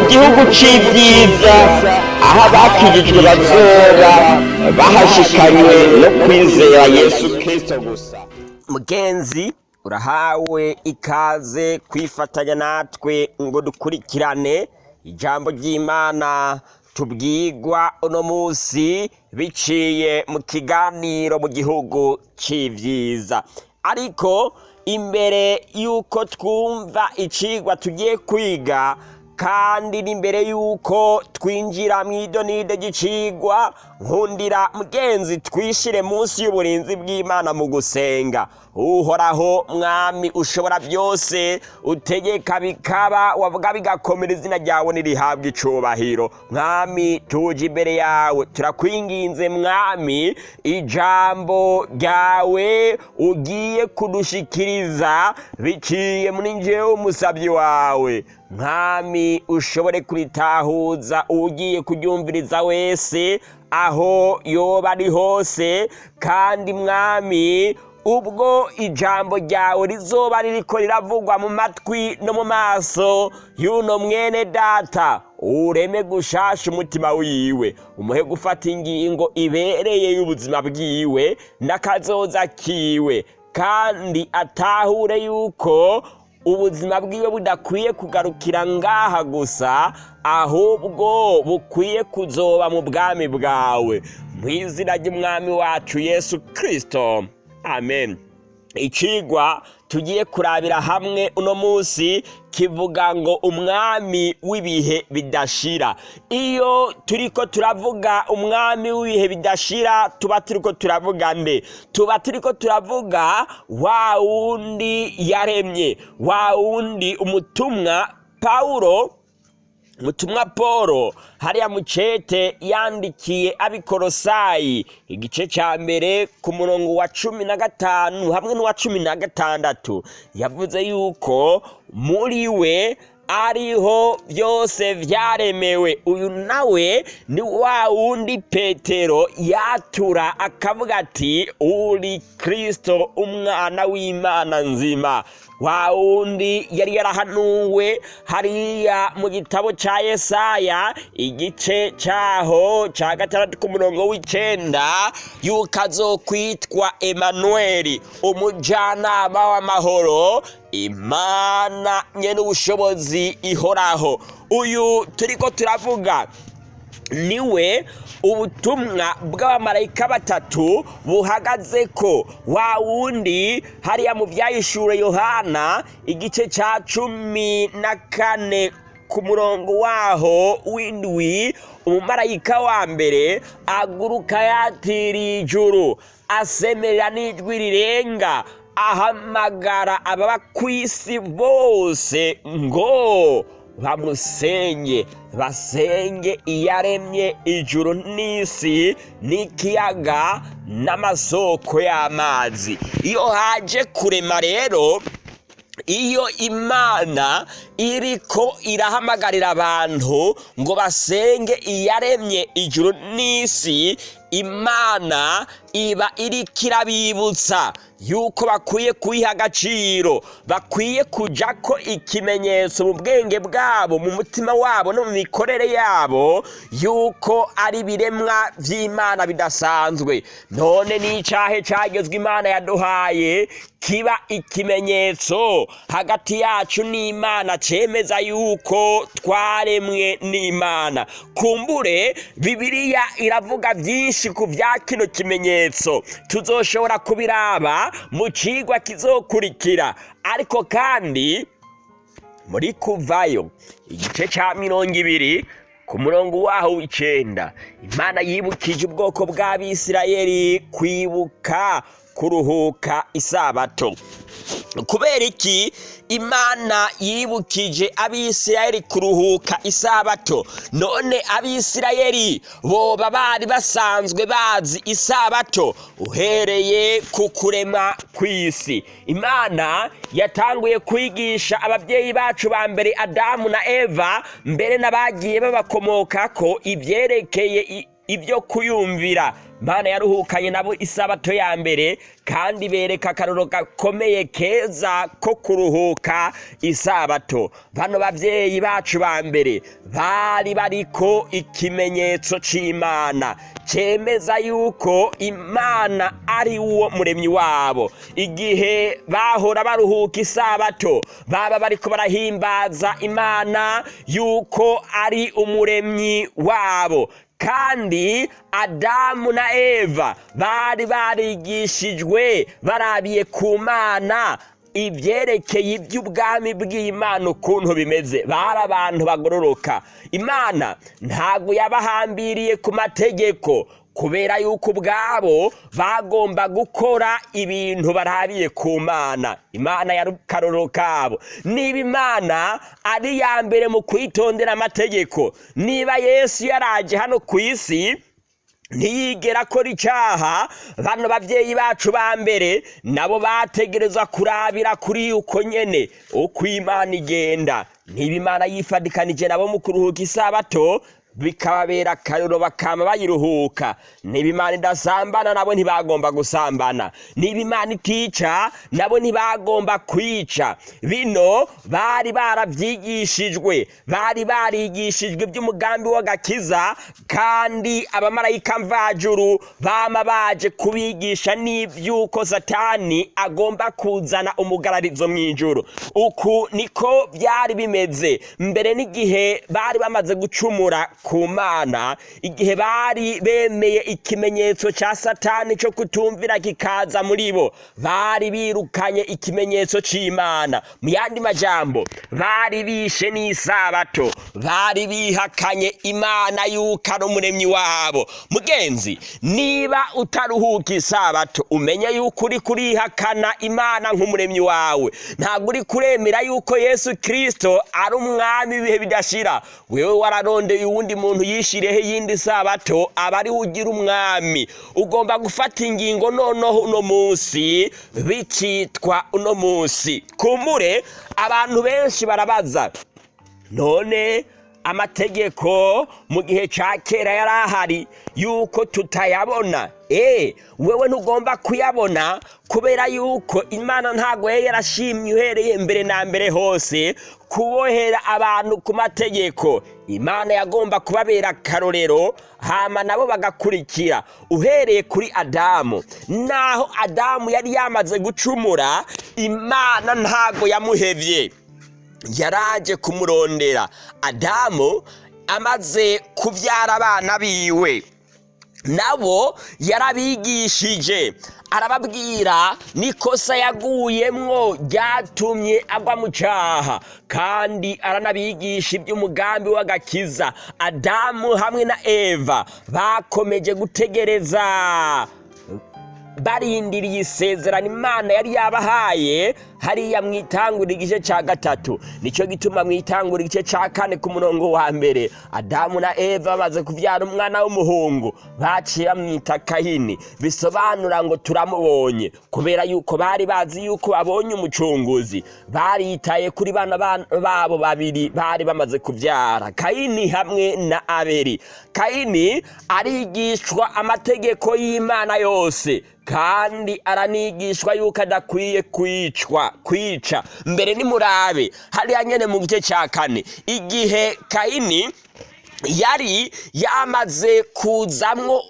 mu gihugu c'ibyiza aho abakijijwe bazoba bahashikanywe no kwizera yesu kristo gusa. Mugenzi urahawe ikaze kwifatanya natwe ngo dukurikirane ijambo ry'imana. Tubwigwa uno munsi biciye mu kiganiro mu gihugu c'ivyiza. Ariko imbere y'uko twumva icigwa tugiye kwiga kandi n'imbere y'uko twinjira mu idonido ry'icigwa nkundira mugenzi twishire munsi y'uburinzi bw'imana mu gusenga. Uhoraho mwami ushobora byose utegeka bikaba wavuga bigakomera izina ryawe nirihabwa icubahiro mwami tuje imbere yawe turakwinginze mwami ijambo ryawe ugiye kudushikiriza biciye muri njyewe umusabyi wawe. Mwami ushobore kuritahuza ugiye kuryumviriza wese aho yoba ari hose kandi mwami ubwo ijambo ryawe rizoba ririko riravugwa mu matwi no mu maso y'uno mwene data ureme gushasha umutima wiwe umuhe gufata ingingo ibereye y'ubuzima bwiwe n'akazoza kiwe kandi atahure yuko ubuzima bwiwe budakwiye kugarukira ngaha gusa ahubwo bukwiye kuzoba mu bwami bwawe. Mu izina ry'umwami wacu yesu kirisito amen. Icigwa tugiye kurabira hamwe uno munsi kivuga ngo umwami w'ibihe bidashira. Iyo turiko turavuga umwami w'ibihe bidashira tuba turiko turavuga nde? Tuba turiko turavuga wa wundi yaremye wa wundi umutumwa pawulo mutumwa paul hariya mucete yandikiye abikorosayi igice cya mbere ku murongo wa cumi na gatanu hamwe n'uwa cumi na gatandatu. Yavuze yuko muri we ariho byose byaremewe uyu nawe ni wa wundi petero yatura akavuga ati uri kirisito umwana w'imana nzima. Wa wundi yari yarahanuwe hariya mu gitabo cya yesaya igice cyaho cya gatandatu ku murongo w'icenda yuko azokwitwa emanuweli umujyanama w'amahoro imana nyene ubushobozi ihoraho. Uyu turiko turavuga ni we ubutumwa bw'abamarayika batatu buhagaze ko wa wundi hariya mu byayishure yohana igice cya cumi na kane. Ku murongo waho w'indwi umumarayika wa mbere aguruka yatiriye ijuru asemerera n'ijwi rirenga ahamagara ababa ku isi bose ngo bamusenge basenge iyaremye ijuru n'isi n'ikiyaga n'amasoko y'amazi. Iyo haje kurema rero iyo imana iriko irahamagarira abantu ngo basenge iyaremye ijuru n'isi imana iba iriko irabibutsa yuko bakwiye kuyiha agaciro bakwiye kuja ko ikimenyetso mu bwenge bwabo mu mutima wabo no mu mikorere yabo yuko ari ibiremwa vy'imana bidasanzwe. None n'icahe cagezwe imana yaduhaye kiba ikimenyetso hagati yacu n'imana cemeza yuko twaremwe n'imana. Kumbure bibiliya iravuga vyinshi ku vya kino kimenyetso. Tuzoshobora kubiraba mu cigwa kizokurikira. Ariko kandi muri kuvayo igice ca mirongo ibiri ku murongo waho w'icenda imana yibukije ubwoko bw'abisirayeli kwibuka kuruhuka isabato. Kubera iki? Imana yibukije abisirayeli kuruhuka isabato. None abisirayeli boba bari basanzwe bazi isabato uhereye ku kurema kw'isi. Imana yatanguye kwigisha ababyeyi bacu ba mbere adamu na eva mbere n'abagiye babakomokako ibyerekeye i- ibyo kuyumvira. Mana yaruhukanye nabo isabato ya mbere kandi bereka akaroro gakomeye keza ko kuruhuka isabato. Bano babyeyi bacu ba mbere bari bariko ikimenyetso c'imana. Cemeza yuko imana ari wo muremyi wabo. Igihe bahora baruhuka isabato baba bariko barahimbaza imana yuko ari umuremyi wabo. Kandi adamu na eva bari barigishijwe barabiye ku mana. Ibyerekeye iby'ubwami bw'imana ukuntu bimeze bari abantu bagororoka. Imana ntabwo yabahambiriye ku mategeko kubera yuko ubwabo bagomba gukora ibintu barabiye ku mana. Imana ya karoro kabo niba imana ari iya mbere mu kwitondera amategeko niba yesu yaraje hano ku isi ntiyigera akora icyaha bano babyeyi bacu ba mbere nabo bategereza kurabira kuri uko nyene uko imana igenda. Niba imana yifadikanije nabo mu kuruhuka isabato bikababera akariro bakama bayiruhuka. Niba imana idasambana nabo ntibagomba gusambana. Niba imana itica nabo ntibagomba kwica. Bino bari barabyigishijwe bari barigishijwe iby'umugambi w'agakiza kandi abamarayika mvajuru bama baje kubigisha n'iby'uko satani agomba kuzana umugararizo mu ijuru uku niko byari bimeze. Mbere n'igihe bari bamaze gucumura ku mana igihe bari bemeye ikimenyetso cya satani cyo kutumvira kikaza muri bo. Bari birukanye ikimenyetso cy'imana mu yandi majambo bari bishe n'isabato. Bari bihakanye imana yuko ari umuremyi wabo. Mugenzi niba utaruhuka isabato umenye yuko uri kurihakana imana nk'umuremyi wawe. Ntabwo uri kuremera yuko yesu kirisito ari umwami w'ibihe bidashira. Wewe wararondeye uwundi muntu yishiriyeho iyindi sabato aba ugira umwami. Ugomba gufata ingingo noneho uno munsi bikitwa uno munsi. Kumbure abantu benshi barabaza none amategeko mu gihe cya kera yari ahari yuko tutayabona. Eee wewe ntugomba kuyabona kubera yuko imana ntabwo yari yarashimye uhereye mbere na mbere hose kubohera abantu ku mategeko. Imana yagomba kubabera akarorero hama nabo bagakurikira. Uhereye kuri adamu. Naho adamu yari yamaze gucumura imana ntabwo yamuhevye. Yaraje kumurondera. Adamu amaze kubyara abana biwe. Nabo yarabigishije. Arababwira n'ikosa yaguyemwo ryatumye agwa mu cyaha. Kandi aranabigisha iby'umugambi w'agakiza. Adamu hamwe na eva bakomeje gutegereza. Barindiriye isezerano imana yari yabahaye hariya mu itangura igice cya gatatu. Nicyo gituma mu itangura igice cya kane ku murongo wa mbere adamu na eva bamaze kubyara umwana w'umuhungu baciye bamwita kahini. Bisobanura ngo turamubonye kubera yuko bari bazi yuko babonye umucunguzi. Baritaye kuri bana babo babiri bari bamaze kubyara kayini hamwe na aberi kayini arigishwa amategeko y'imana yose. Kandi aranigishwa yuko adakwiye kwicwa kwica. Mbere nimurabe hariya nyene mu gice cya kane. Igihe kayini yari yamaze kuzamwo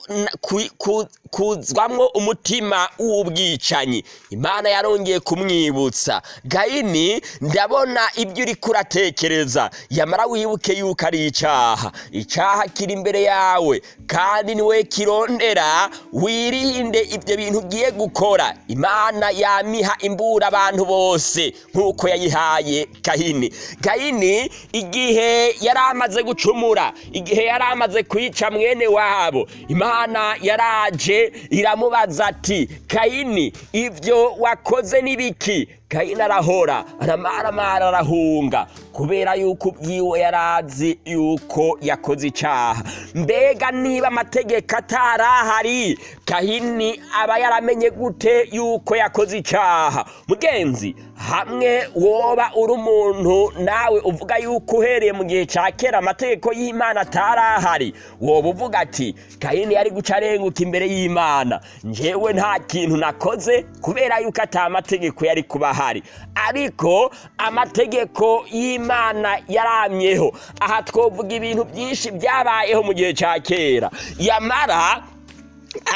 kuzwamwo umutima w'ubwicanyi. Imana yarongeye kumwibutsa. Gayini ndabona ibyo uri kuratekereza. Yamara wibuke yuko ari icyaha icyaha kiri imbere yawe. Kandi ni we kirondera wirinde ibyo bintu ugiye gukora. Imana yamiha imbura abantu bose nk'uko yayihaye gahini. Gahini igihe yari amaze gucumura igihe yari amaze kwica mwene wabo imana yaraje iramubaza ati kayini ibyo wakoze n'ibiki kayini arahora aramaramara arahunga kubera yuko ubwiwe yari yuko yakoze icyaha mbega niba amategeko atarahari kahini aba yaramenye gute yuko yakoze icyaha mugenzi hamwe woba uri umuntu nawe uvuga yuko uhereye mu gihe cya kera amategeko y'imana atarahari woba uvuga ati kahini yari guca arenguka imbere y'imana. Njyewe nta kintu nakoze kubera yuko atari amategeko yari kuba ahari. Ariko amategeko y'imana yaramyeho. Aha twavuga ibintu byinshi byabayeho mu gihe cya kera. Yamara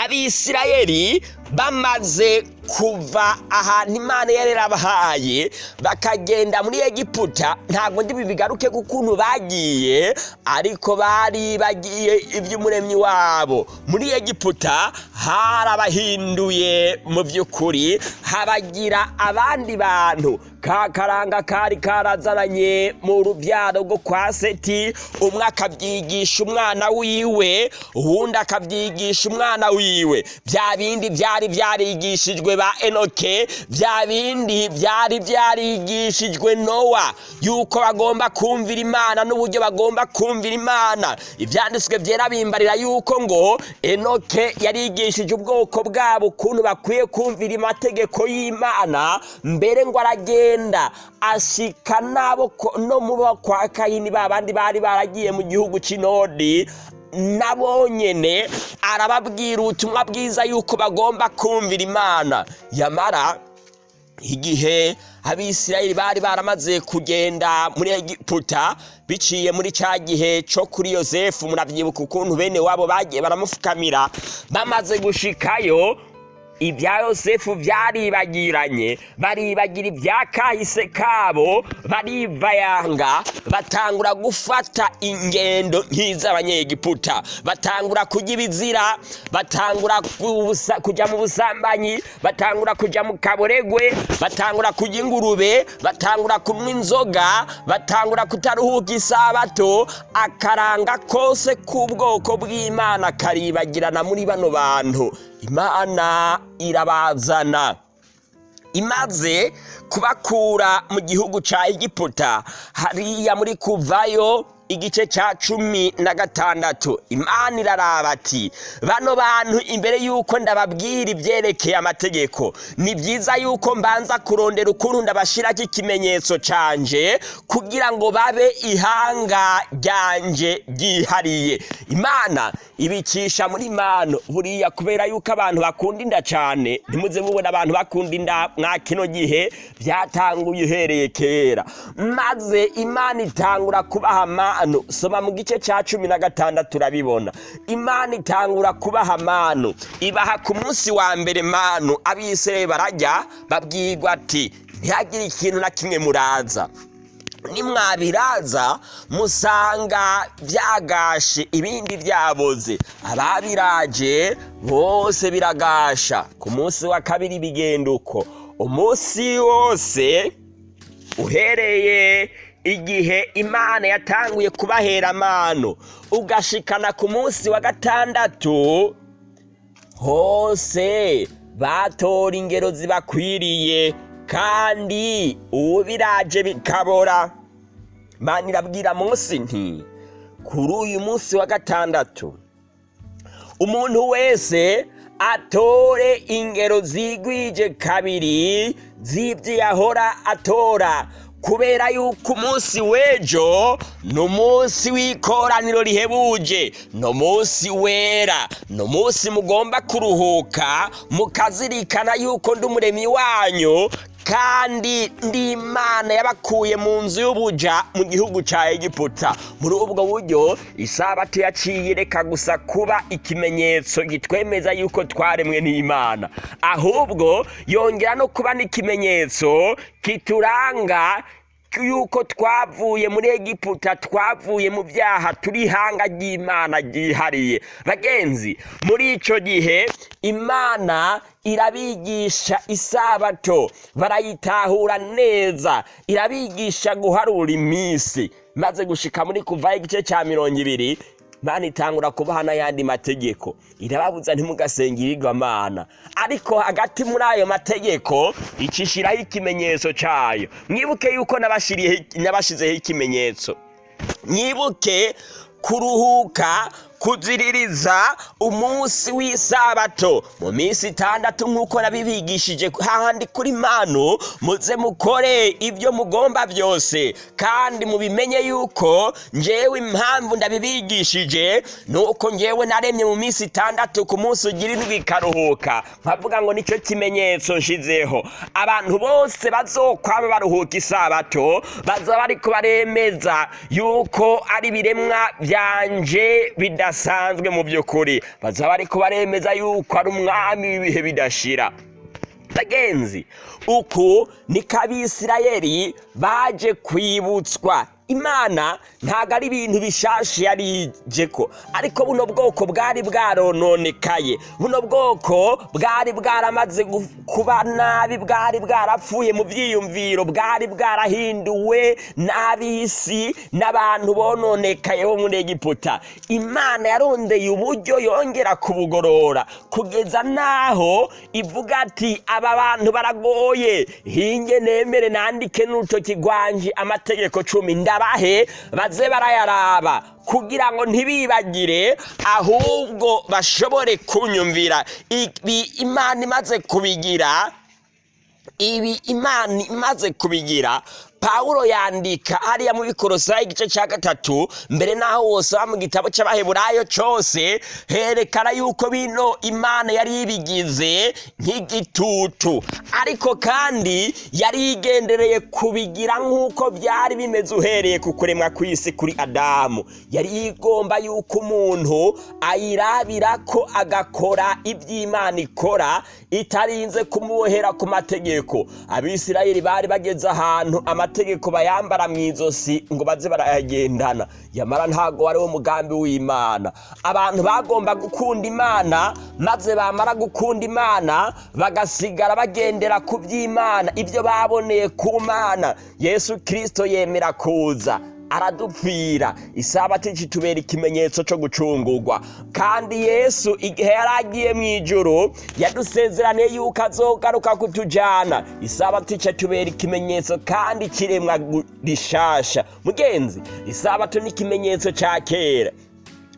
abisirayeli bamaze kuva ahantu imana yari yarabahaye bakagenda muri egiputa. Ntabwo ndi bigaruke ku kuntu bagiye ariko bari bagiye iby'umuremyi wabo. Muri egiputa harabahinduye mu by'ukuri habagira abandi bantu. Ka karanga kari karazananye mu rubyaro rwo kwa seti umwe akabyigisha umwana wiwe uwundi akabyigisha umwana wiwe. Bya bindi byari byarigishijwe ba enoke bya bindi byari byarigishijwe nowa. Yuko bagomba kumvira imana n'uburyo bagomba kumvira imana. Ibyanditswe byera bimbarira yuko ngo enoke yarigishije ubwoko bwabo ukuntu bakwiye kumvira amategeko y'imana mbere ngo aragenda ashika nabo no mu kwa kayini ba bandi bari baragiye mu gihugu cy'inodi nabo nyene arababwira ubutumwa bwiza yuko bagomba kumvira imana. Yamara igihe abisirayeli bari baramaze kugenda muri egiputa biciye muri cya gihe cyo kuri yosefu murabyibuka ukuntu bene wabo bagiye baramufukamira bamaze gushikayo ibya yosefu byaribagiranye baribagira ibya kahise kabo barivayanga batangura gufata ingendo nk'iz'abanyegiputa batangura kujya ibizira batangura kujya mu busambanyi batangura kujya mu kaboregwe batangura kujya ingurube batangura kunywa inzoga batangura kutaruhuka isabato akaranga kose k'ubwoko bw'imana karibagirana muri bano bantu. Imana irabazana. Imaze kubakura mu gihugu cya egiputa. Hariya muri kuvayo igice cya cumi na gatandatu. Imana iraraba ati bano bantu imbere y'uko ndababwira ibyerekeye amategeko ni byiza y'uko mbanza kurondera ukuntu ndabashyiraho ikimenyetso cyanje kugira ngo babe ihanga ryanje ryihariye. Imana ibicisha muri mano buriya kubera yuko abantu bakunda inda cyane ntimuze mubona abantu bakunda inda mwa kino gihe byatanguye uhereye kera. Maze imana itangura kubaha amano soma mu gice cya cumi na gatandatu urabibona. Imana itangura kubaha amano ibaha ku munsi wa mbere manu. Abisirayeli barajya babwirwa ati ntihagire ikintu na kimwe muraza. Nimwabiraza musanga byagashe ibindi byaboze. Ababiraje bose biragasha. Ku munsi wa kabiri bigenda uko umunsi wose uhereye igihe imana yatanguye kubahera amano. Ugashikana ku munsi wa gatandatu hose batora ingero zibakwiriye kandi ubu biraje bikabora. Imana irabwira munsi nti kuri uyu munsi wa gatandatu umuntu wese atore ingero zigwije kabiri z'ibyo yahora atora. Kubera yuko umunsi w'ejo ni umunsi w'ikoraniro rihebuje. Ni umunsi wera. Ni umunsi mugomba kuruhuka mukazirikana yuko ndi umuremyi wanyu kandi ndi imana yabakuye mu nzu y'ubuja mu gihugu cya egiputa. Muri ubwo buryo isabato yaciye reka gusa kuba ikimenyetso gitwemeza yuko twaremwe n'imana. Ahubwo yongera no kuba n'ikimenyetso kituranga yuko twavuye muri egiputa twavuye mu byaha turi ihanga ry'imana ryihariye. Bagenzi muri icyo gihe imana irabigisha isabato barayitahura neza. Irabigisha guharura iminsi maze gushika muri kuvaho igice cya mirongo ibiri mana itangura kubaha n'ayandi mategeko. Irababuza ntimugasenge irigwamana ariko hagati muri ayo mategeko icishiraho ikimenyetso cayo. Mwibuke yuko nabashizeho ikimenyetso. Mwibuke kuruhuka kuziririza umunsi w'isabato. Mu minsi itandatu nk'uko nabibigishije hahandi kuri manu muze mukore ibyo mugomba byose. Kandi mubimenye yuko njyewe impamvu ndabibigishije nuko njyewe naremye mu minsi itandatu ku munsi ugira indwi ikaruhuka. Nkavuga ngo ni cyo kimenyetso nshizeho abantu bose bazokwaba baruhuka isabato bazaba bariko baremeza yuko ari ibiremwa byanje bidasanzwe mu by'ukuri. Bazaba bariko baremeza yuko ari umwami w'ibihe bidashira. Bagenzi uku niko abisirayeli baje kwibutswa. Imana ntabwo ari ibintu bishashe yarije ko ariko buno bwoko bwari bwarononekaye. Buno bwoko bwari bwaramaze kuba nabi bwari bwarapfuye mu byiyumviro bwari bwarahinduwe n'ab'isi n'abantu bononekaye bo muri egiputa. Imana yarondeye uburyo yongera kubugorora. Kugeza n'aho ivuga ati aba bantu baragoye. Hinge nemere nandike n'urutoki rwanje amategeko cumi. Ndabahe baze barayaraba. Kugira ngo ntibibagire ahubwo bashobore kunyumvira. Ibi imana imaze kubigira ibi imana imaze kubigira pawulo yandika hariya mu bikorosayi igice cya gatatu mbere n'aho wose wa mu gitabo cy'abaheburayo cyose herekana yuko bino imana yari ibigize nk'igitutu. Ariko kandi yari igendereye kubigira nk'uko byari bimeze uhereye ku kuremwa kw'isi kuri adamu. Yari igomba yuko umuntu ayirabira ko agakora iby'imana ikora itarinze kumubohera ku mategeko. Abisirayeli bari bageze ahantu amategeko bayambara mu izosi ngo baze barayagendana. Yamara ntabwo wari wo mugambi w'imana. Abantu bagomba gukunda imana maze bamara gukunda imana bagasigara bagendera ku by'imana ibyo baboneye ku mana. Yesu kirisito yemera kuza. Aradupfira. Isabato kitubera ikimenyetso cyo gucungurwa. Kandi yesu igihe yari agiye mu ijoro yadusezeraniye yuko azogaruka kutujyana isabato kitubera ikimenyetso kandi kiremwa rishasha. Mugenzi isabato ni ikimenyetso cya kera.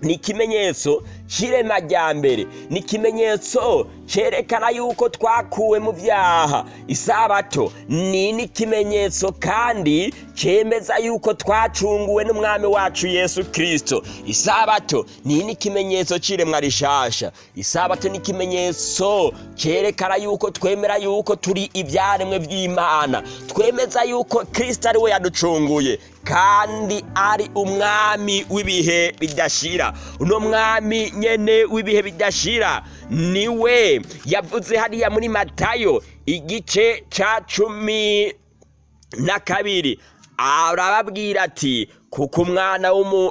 Ni ikimenyetso cy'irema rya mbere. Ni ikimenyetso cyerekana yuko twakuwe mu byaha isabato ni n'ikimenyetso kandi cyemeza yuko twacunguwe n'umwami wacu yesu kirisito isabato ni n'ikimenyetso cy'iremwa rishasha. Isabato ni ikimenyetso cyerekana yuko twemera yuko turi ibyaremwe by'imana twemeza yuko kirisito ari we yaducunguye kandi ari umwami w'ibihe bidashira. Uno mwami nyene w'ibihe bidashira. Niwe yavuze hariya muri matayo igice ca cumi na kabiri. Arababwira ati kuko umwana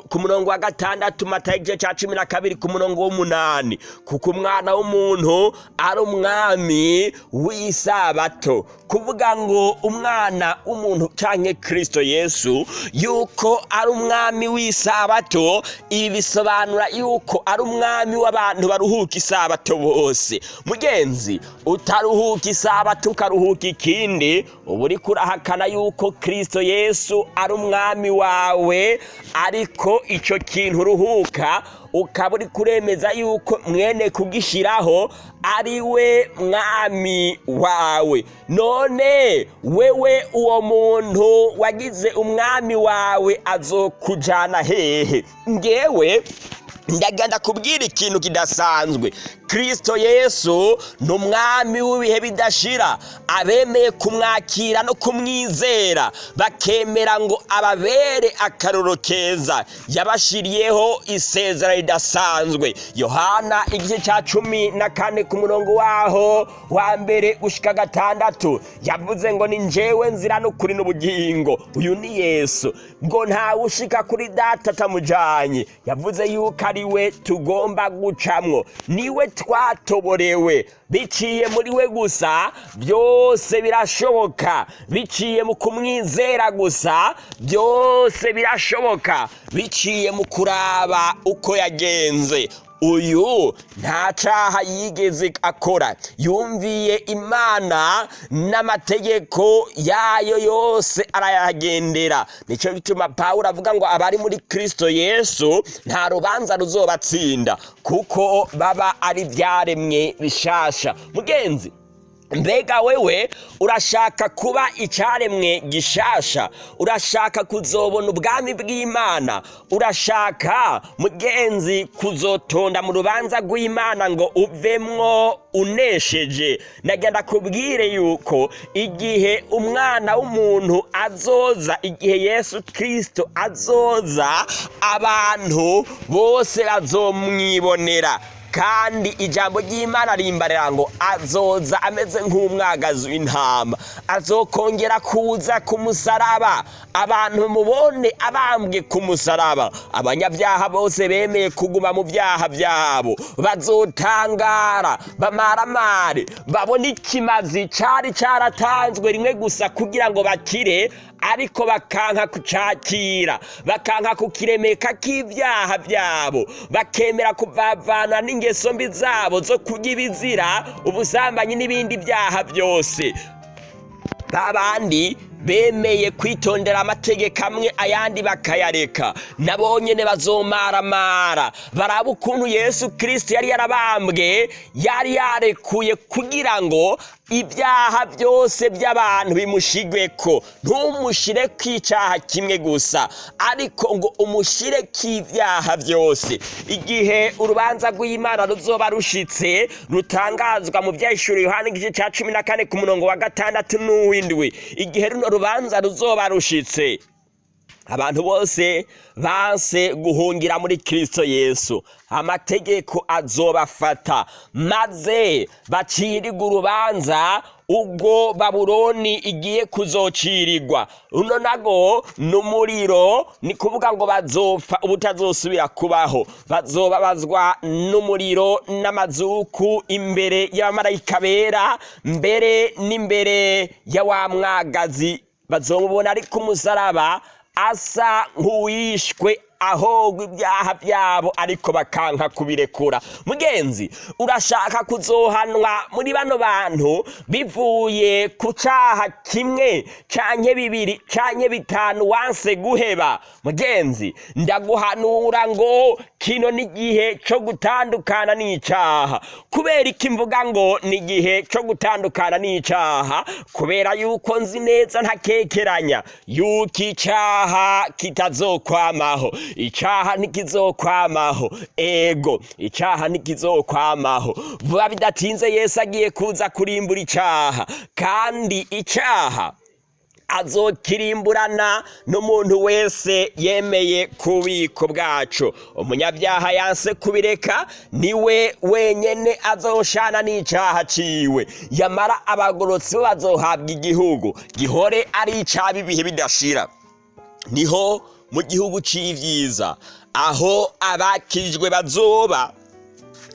ku murongo wa gatandatu matayo igice cya cumi na kabiri ku murongo w'umunani. Kuko umwana w'umuntu ari umwami w'isabato. Kuvuga ngo umwana w'umuntu canke kristo yesu yuko ari umwami w'isabato ibi bisobanura yuko ari umwami w'abantu baruhuka isabato bose. Mugenzi utaruhuka isabato ukaruhuka ikindi uba uriko urahakana yuko kristo yesu ari umwami wawe ariko icyo kintu uruhuka ukaba uri kuremeza yuko mwene kugishiraho ari we mwami wawe. None wewe uwo muntu wagize umwami wawe azokujana hehe? Ngewe ndagenda kubwira ikintu kidasanzwe. Kristo yesu ni umwami w'ibihe bidashira. Abemeye kumwakira no kumwizera bakemera ngo ababere akaroro keza. Yabashiriyeho isezera ridasanzwe. Yohana igice cya cumi na kane ku murongo waho wa mbere gushika gatandatu yavuze ngo ni njyewe nzira n'ukuri n'ubugingo. Uyu ni yesu. Ngo ntawe ushika kuri data atamujanye. Yavuze yuko ari we tugomba gucamwo. Niwe twatoborewe. Biciye muri we gusa byose birashoboka. Biciye mu kumwizera gusa byose birashoboka. Biciye mu kuraba uko yagenze. Uyu nta caha yigeze akora. Yumviye imana n'amategeko yayo yose arayagendera. Nicyo bituma pawulo avuga ngo abari muri kristo yesu nta rubanza ruzobatsinda kuko baba ari ibyaremwe bishasha. Mugenzi mbega wewe urashaka kuba icyaremwe gishasha? Urashaka kuzobona ubwami bw'imana? Urashaka mugenzi kuzotonda mu rubanza rw'imana ngo uvemwo unesheje? Nagenda kubwire yuko igihe umwana w'umuntu azoza igihe yesu kirisito azoza abantu bose bazomwibonera. Kandi ijambo ry'imana rimbarira ngo azoza ameze nk'umwagazi w'intama. Azokongera kuza ku musaraba. Abantu mubone abambwe ku musaraba. Abanyabyaha bose bemeye kuguma mu byaha byabo. Bazotangara bamaramare babone ikimazi cyari cyaratanzwe rimwe gusa kugira ngo bakire. Ariko bakanka kucakira bakanka kukiremeka k'ibyaha byabo bakemera kuvavana n'ingeso mbi zabo zo kurya ibizira ubusambanyi n'ibindi byaha byose babandi bemeye kwitondera amategeko amwe ayandi bakayareka. Nabo nyene bazomaramara. Baraba ukuntu yesu kirisito yari yarabambwe yari yarekuye kugira ngo ibyaha byose by'abantu bimushigweko. Ntumushire kw'icyaha kimwe gusa. Ariko ngo umushire k'ibyaha byose. Igihe urubanza rw'imana ruzoba rushitse rutangazwa mu byahishuriye yohani igice cya cumi na kane ku murongo wa gatandatu n'uw'indwi. Igihe runo rubanza ruzoba rushitse. Abantu bose banse guhungira muri kirisito yesu. Amategeko azobafata. Maze bacirirwa urubanza ubwo babuloni igiye kuzocirirwa. Runo nago n'umuriro ni kuvuga ngo bazopfa ubutazosubira kubaho. Bazobabazwa n'umuriro n'amazuku imbere y'abamarayika bera mbere n'imbere ya wa mwagazi. Bazomubona ari ku musaraba asa nk'uwishwe ahogwa ibyaha byabo ariko bakanka kubirekura. Mugenzi urashaka kuzohanwa muri bano bantu bivuye ku cyaha kimwe canke bibiri canke bitanu wanse guheba. Mugenzi ndaguhanura ngo kino ni igihe cyo gutandukana n'icyaha kubera iki mvuga ngo ni igihe cyo gutandukana n'icyaha kubera yuko nzi neza ntakekeranya. Yuko icyaha kitazokwamaho. Icyaha ntikizokwamaho. Ego icyaha ntikizokwamaho. Vuba bidatinze yesu agiye kuza kurimbura icyaha kandi icyaha azokirimburana n'umuntu wese yemeye kubiko bwacu umunyabyaha yanse kubireka ni we wenyene azoshana n'icyaha ciwe. Yamara abagorotsi bazohabwa igihugu gihore ari icaba ibihe bidashira. Niho mu gihugu c'ivyiza. Aho abakirijwe bazoba.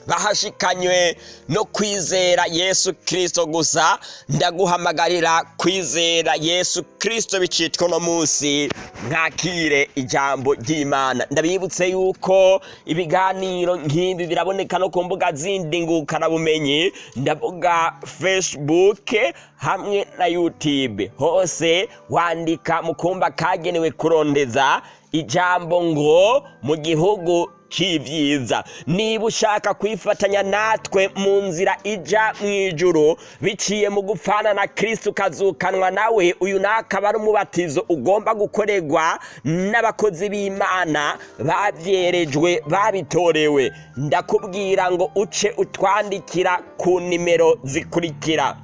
Bahashikanywe no kwizera yesu kirisito gusa. Ndaguhamagarira kwizera yesu kirisito bicitwa uno munsi. Mwakire ijambo ry'imana. Ndabibutse yuko ibiganiro nk'ibi biraboneka no ku mbuga zindi ngukarabumenyi ndavuga fesibuke hamwe na yutube hose wandika mu kumba kagenewe kurondeza ijambo ngo mu gihugu cy'ibyiza niba ushaka kwifatanya natwe mu nzira ija mu ijuru biciye mu gupfana na kirisiti ukazukanwa nawe uyu akaba ari umubatizo ugomba gukorerwa n'abakozi b'imana babyerejwe babitorewe. Ndakubwira ngo uce utwandikira ku nimero zikurikira.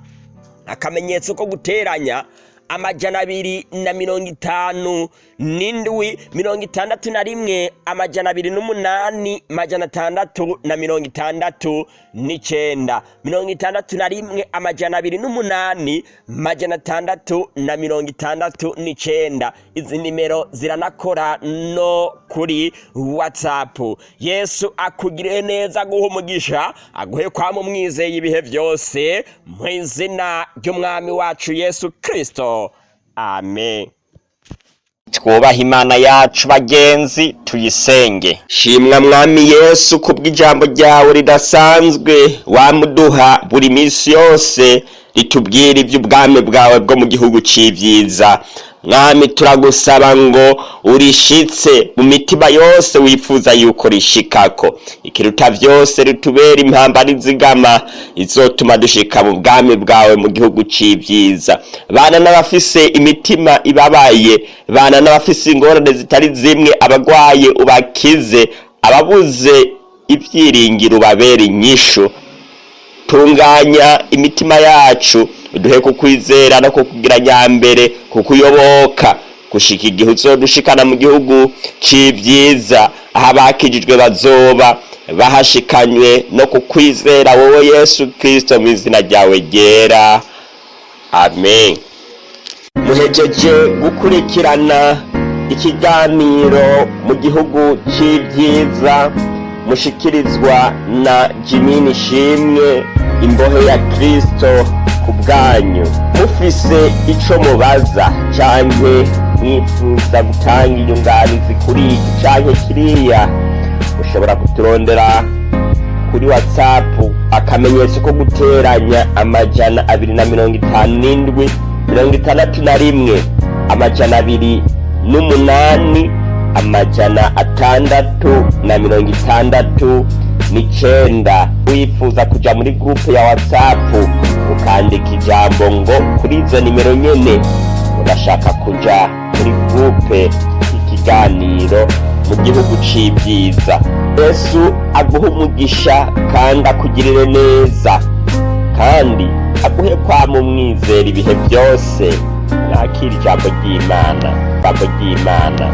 Akamenyetso ko guteranya amajana abiri na mirongo itanu n'indwi mirongo itandatu na rimwe amajana abiri n'umunani majana atandatu na mirongo itandatu n'icenda. Mirongo itandatu na rimwe amajana abiri n'umunani majana atandatu na mirongo itandatu n'icenda. Izi nimero ziranakora no kuri whatsapp. Yesu akugire neza guha umugisha aguhe kwama umwizeye ibihe byose mu izina ry'umwami wacu yesu kristo. Amen. Twubaha imana yacu bagenzi tuyisenge. Shimwa mwami yesu kubw'ijambo ryawe ridasanzwe wamuduha buri minsi yose ritubwira iby'ubwami bwawe bwo mu gihugu c'ivyiza. Mwami turagusaba ngo urishitse mu mitima yose wifuza yuko rishikako. Ikiruta vyose ritubera impamba n'izigama izotuma dushika mu bwami bwawe mu gihugu c'ivyiza. Bana n'abafise imitima ibabaye bana n'abafise ingorane zitari zimwe abagwaye ubakize ababuze ibyiringiro ubabera inyishu. Tunganya imitima yacu duhe kukwizera no kukugira nyambere kukuyoboka gushika igihe uzodushikana mu gihugu c'ivyiza aho abakijijwe bazoba bahashikanywe no kukwizera wowe yesu kristo mu izina ryawe ryera. Amen. Muhejeje gukurikirana ikiganiro mu gihugu c'ivyiza mushikirizwa na jimini shimwe imbohe ya kristo ku bwanyu. Mufise ico mubaza canke mwifuza gutanga inyunganizi kuri iki canke kiriya mushobora kuturondera kuri whatsapp akamenyetso ko guteranya amajana abiri na mirongo itanu n'indwi mirongo itandatu na rimwe amajana abiri n'umunani amajana atandatu na mirongo itandatu n'icenda. Wifuza kuja muri gurupe ya whatsapp ukandika ijambo ngo kuri izo nimero nyene urashaka kuja muri gurupe ikiganiro mu gihugu c'ivyiza yesu aguhe umugisha kandi akugirire neza. Kandi aguhe kwama umwizera ibihe byose. Mwakira ijambo ry'imana. Ijambo ry'imana.